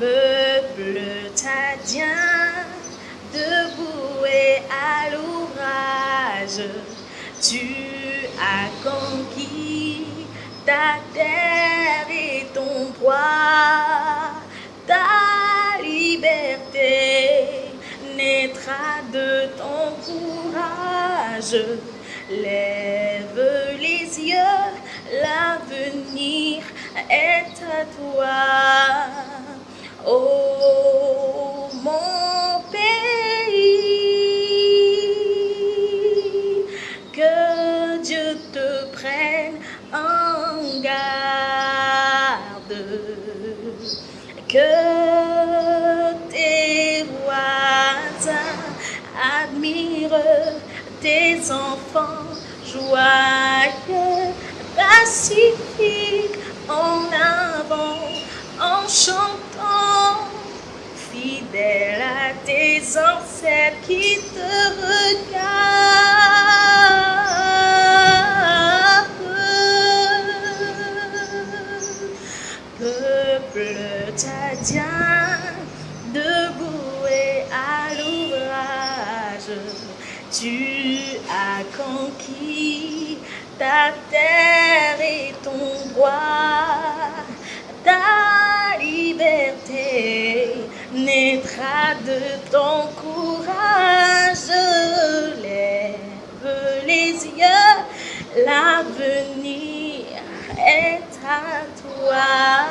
Peuple tadien, debout et à l'ouvrage, tu as conquis ta terre et ton poids, ta liberté naîtra de ton courage. Lève les yeux, l'avenir est à toi. En garde, que tes voisins admirent tes enfants joyeux, pacifiques en avant, en chantant, fidèle à tes ancêtres qui te regardent. Peuple tadien, debout et à l'ouvrage, tu as conquis ta terre et ton droit, ta liberté naîtra de ton courage. Lève les yeux, l'avenir 좋아.